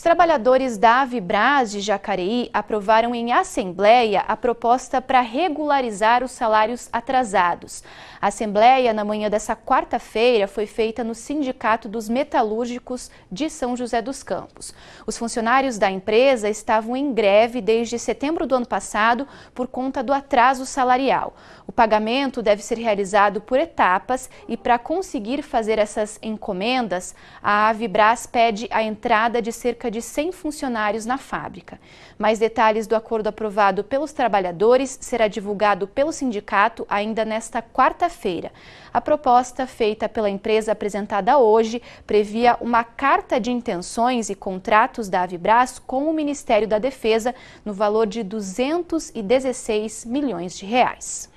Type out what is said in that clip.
Os trabalhadores da Avibras de Jacareí aprovaram em assembleia a proposta para regularizar os salários atrasados. A assembleia, na manhã dessa quarta-feira, foi feita no Sindicato dos Metalúrgicos de São José dos Campos. Os funcionários da empresa estavam em greve desde setembro do ano passado por conta do atraso salarial. O pagamento deve ser realizado por etapas e, para conseguir fazer essas encomendas, a Avibras pede a entrada de de 100 funcionários na fábrica. Mais detalhes do acordo aprovado pelos trabalhadores será divulgado pelo sindicato ainda nesta quarta-feira. A proposta feita pela empresa apresentada hoje previa uma carta de intenções e contratos da Avibras com o Ministério da Defesa no valor de 216 milhões de reais.